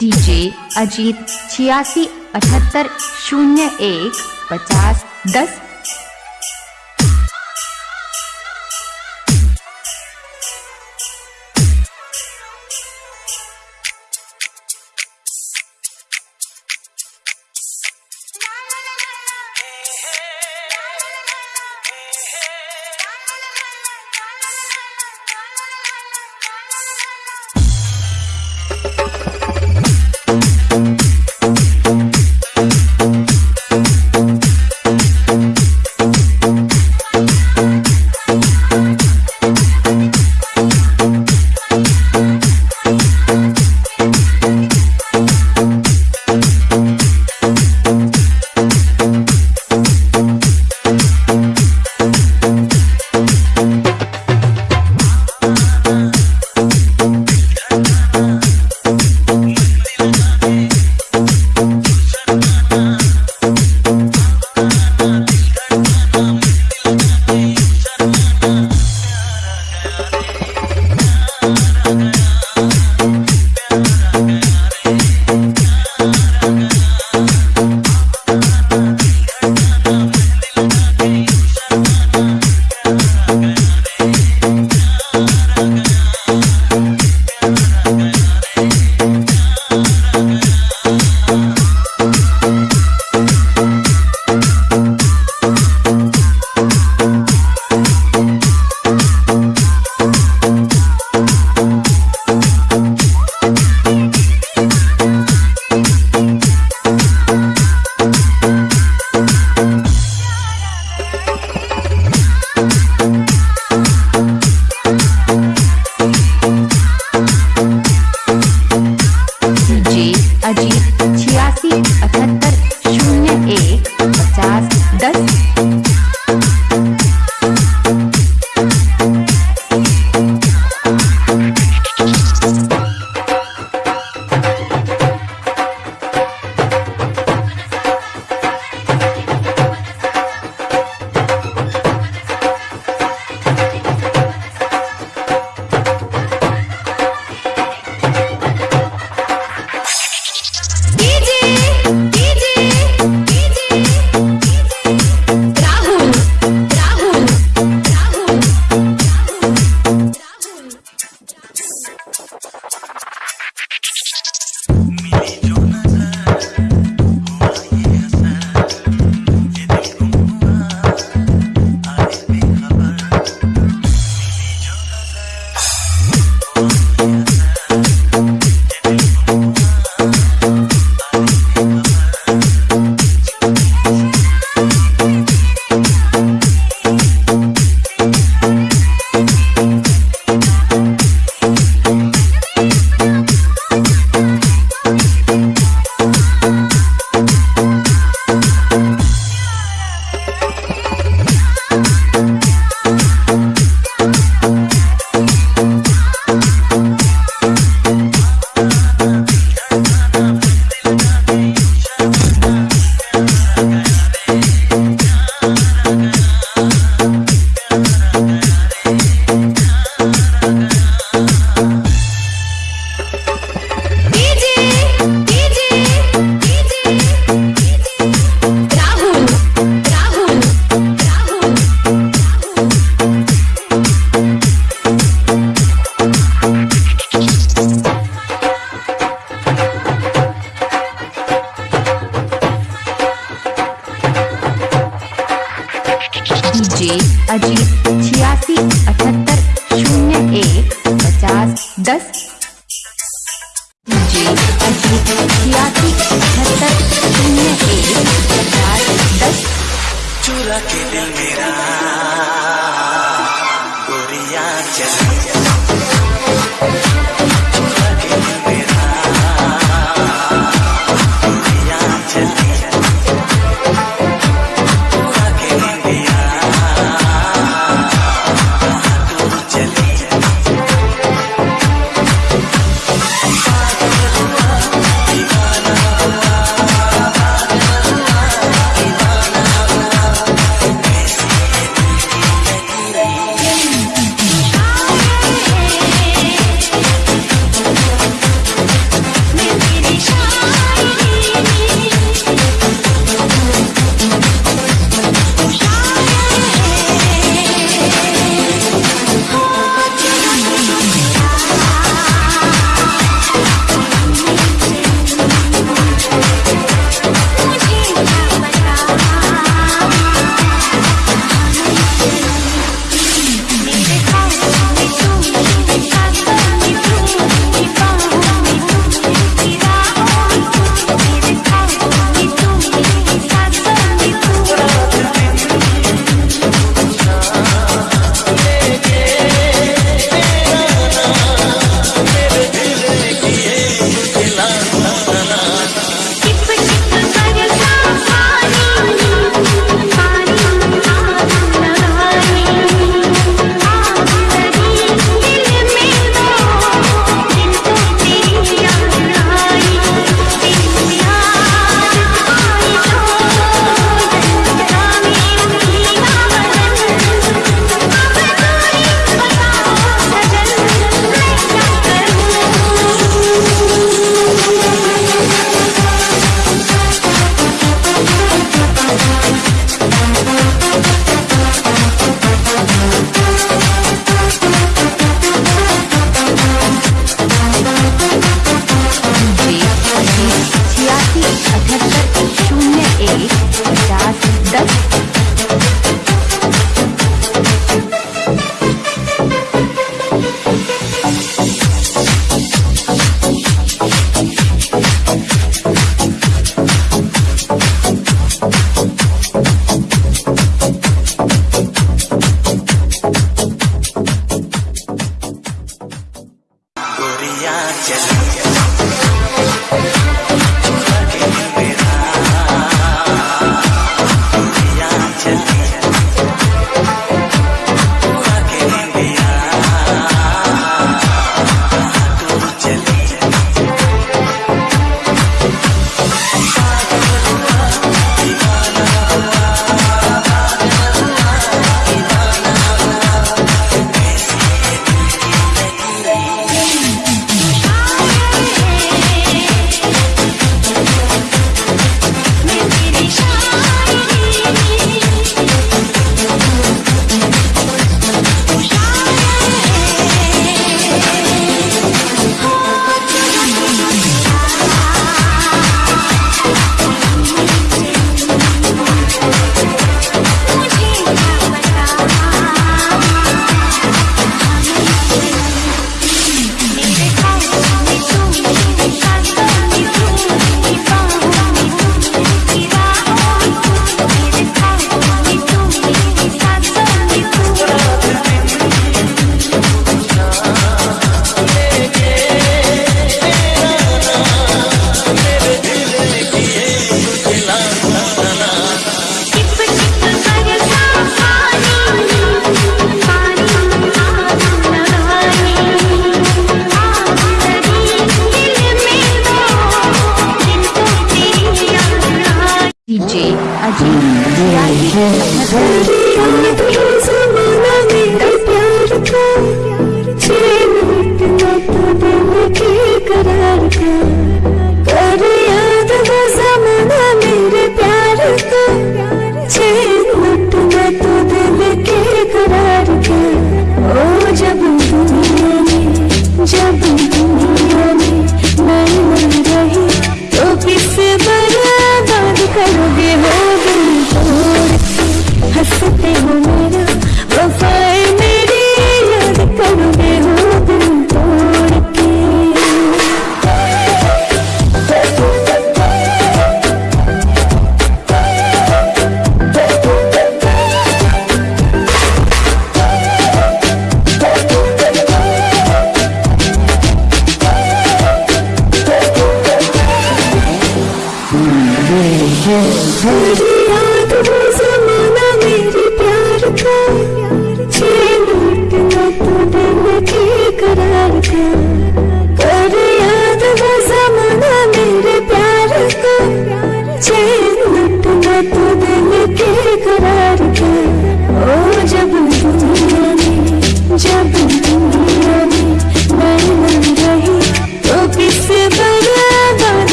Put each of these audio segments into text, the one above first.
DJ Ajit छियासी अठहत्तर शून्य एक पचास दस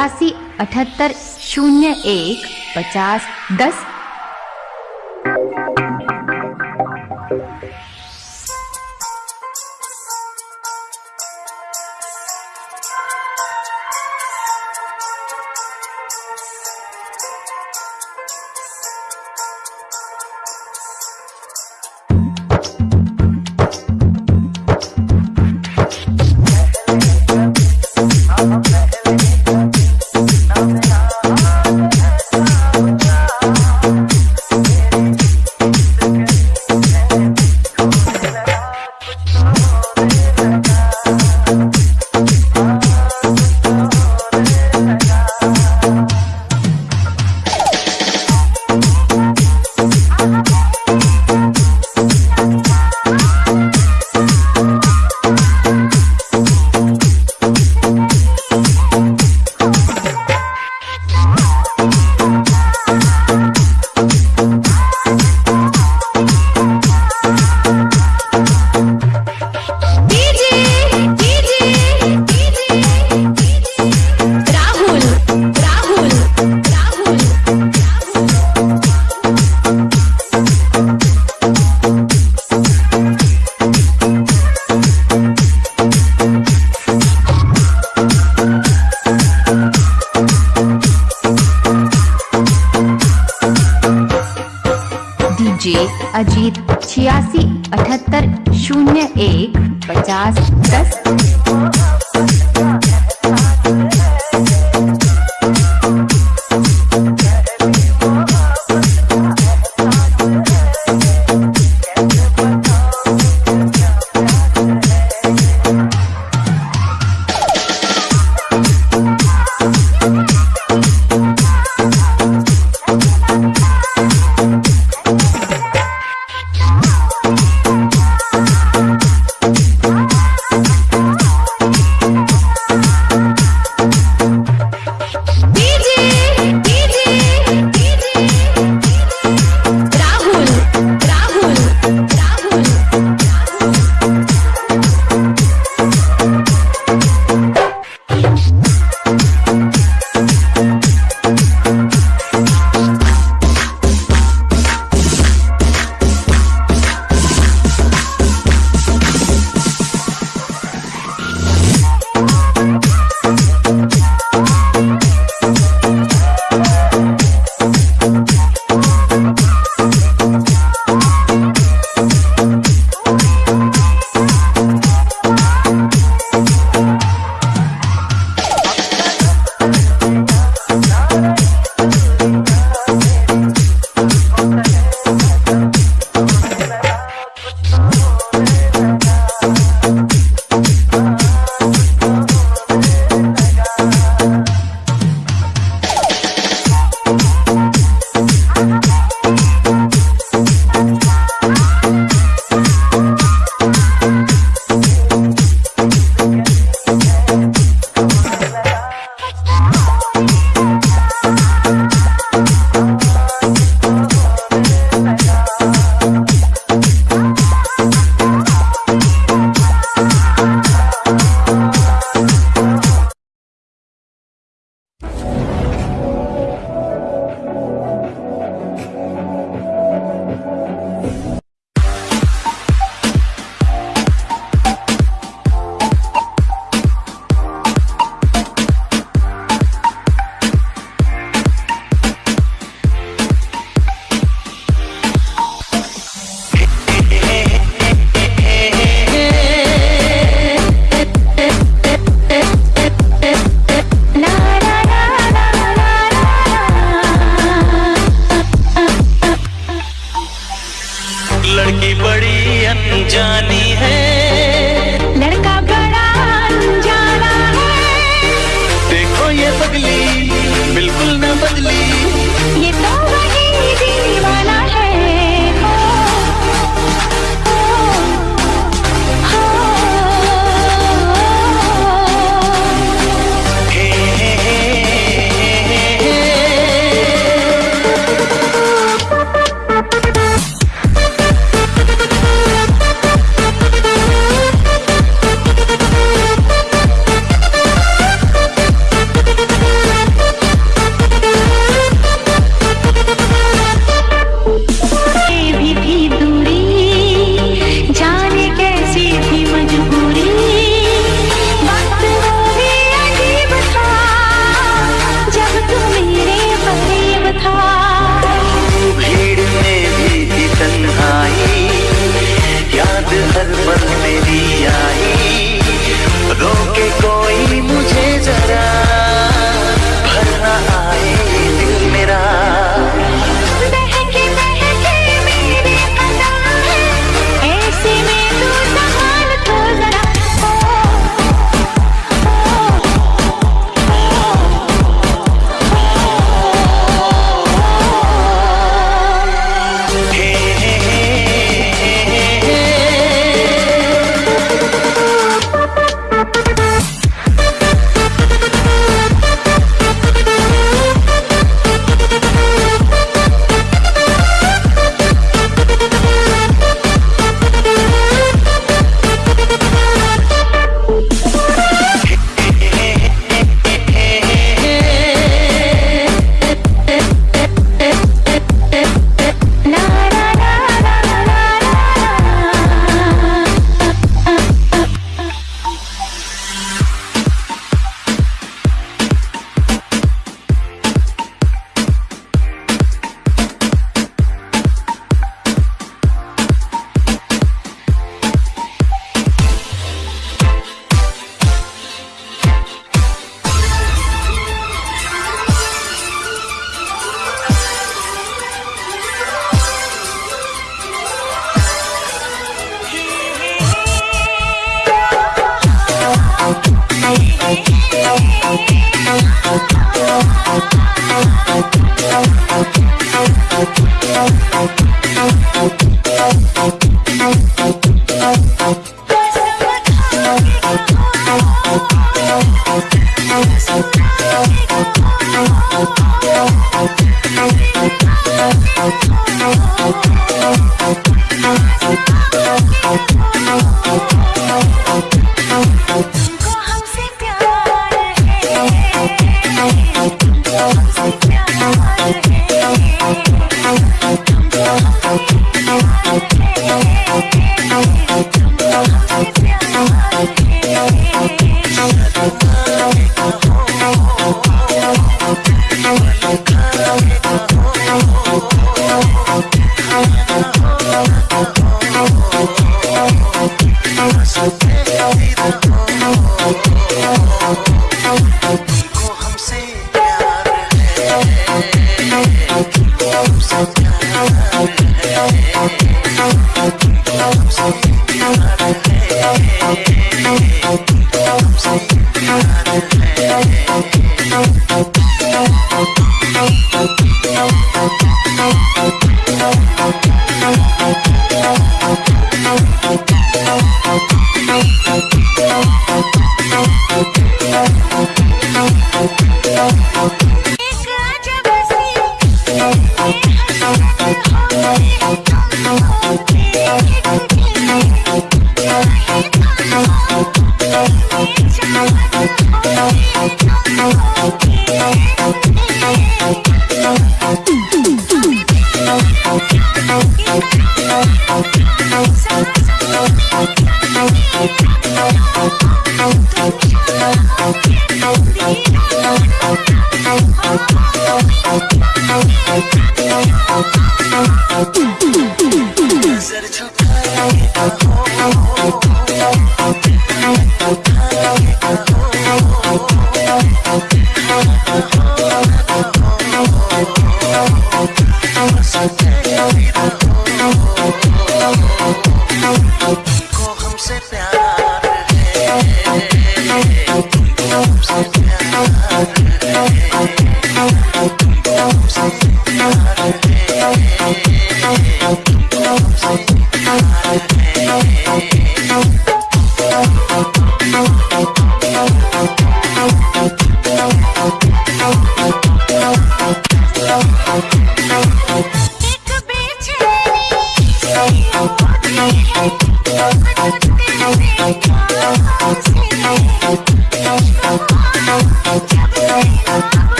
छियासी अठहत्तर शून्य एक पचास दस अजीत छियासी अठहत्तर शून्य एक पचास दस।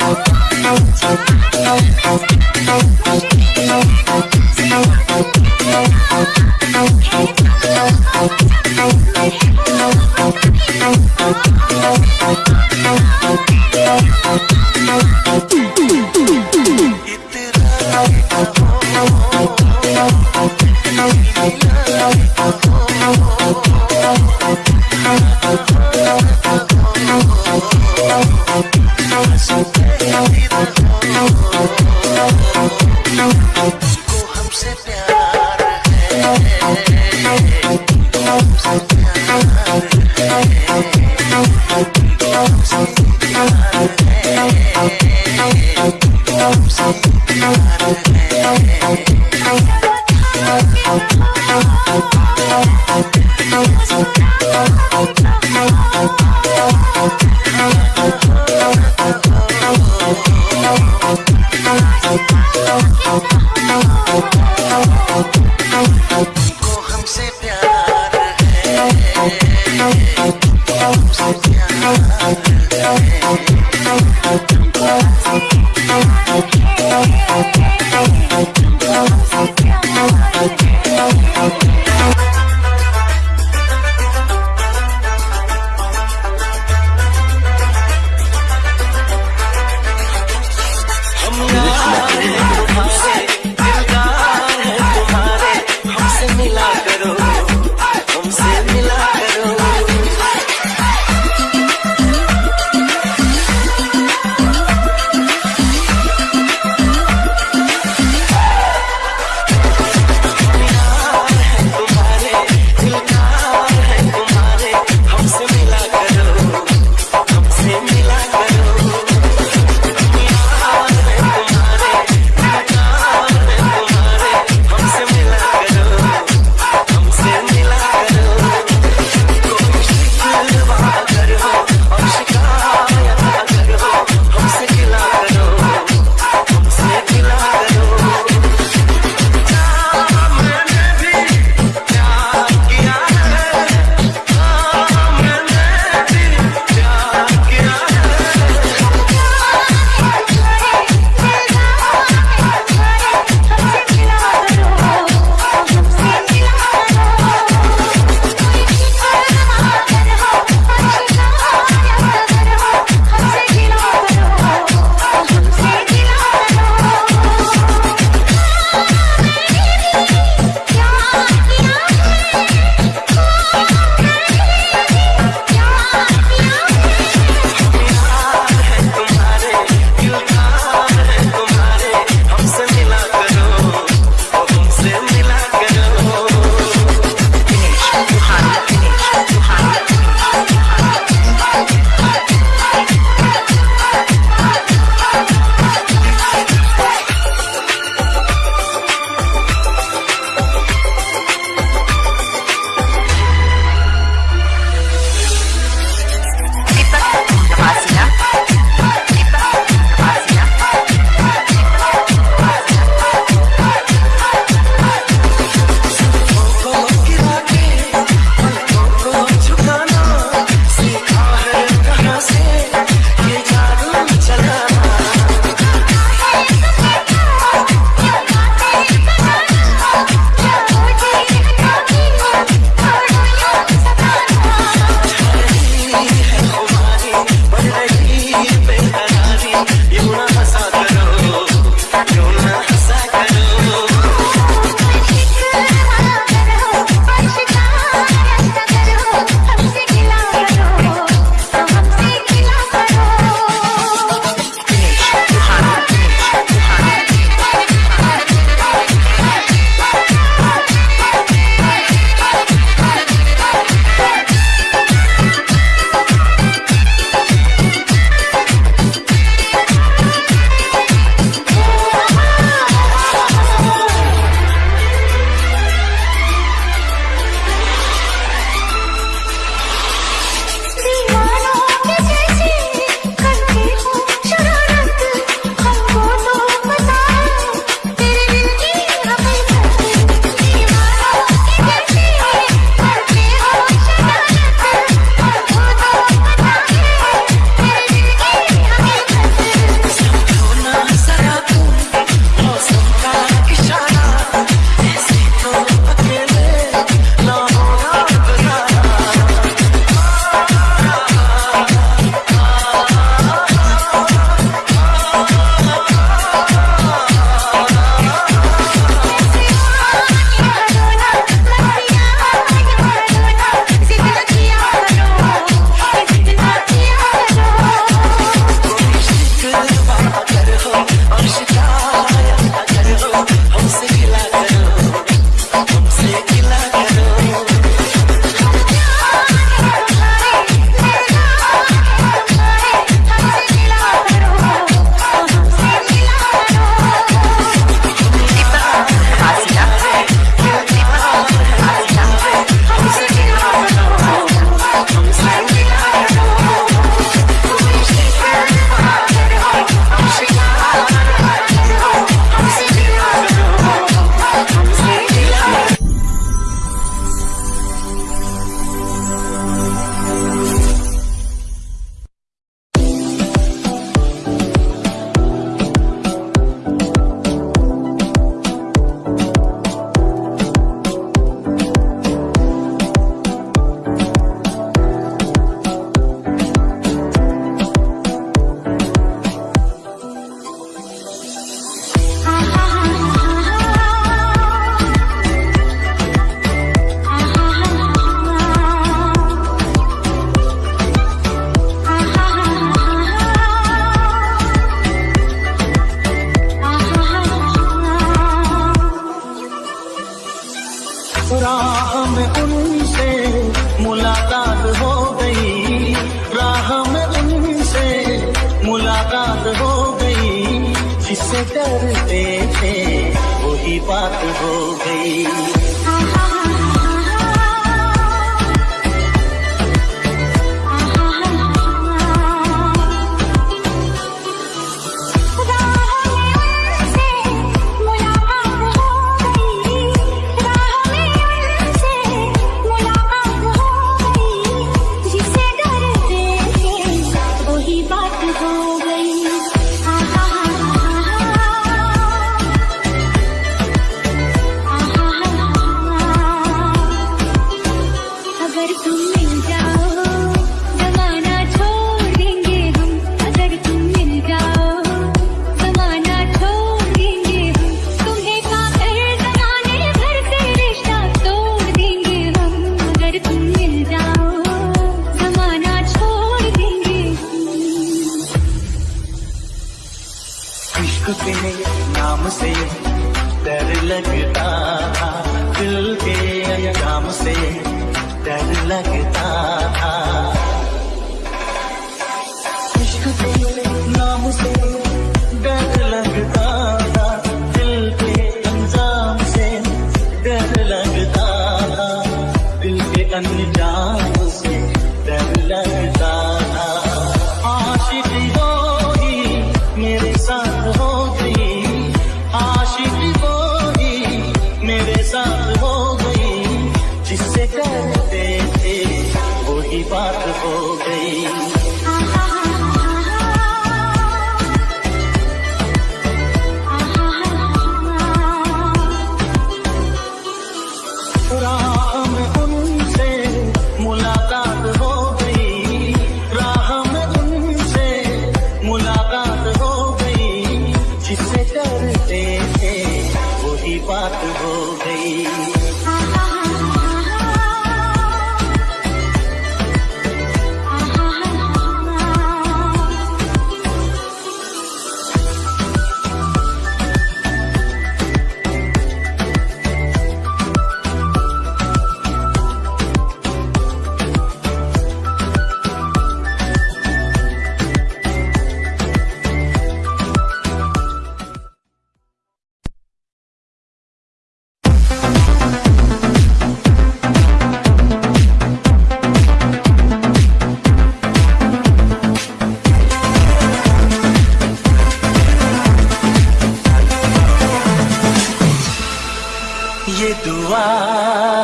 out, out, out, out, out. है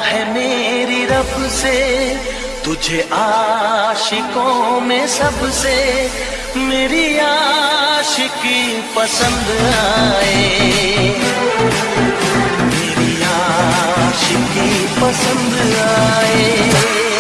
है मेरी रब से, तुझे आशिकों में सबसे मेरी आशिकी पसंद आए। मेरी आशिकी पसंद आए।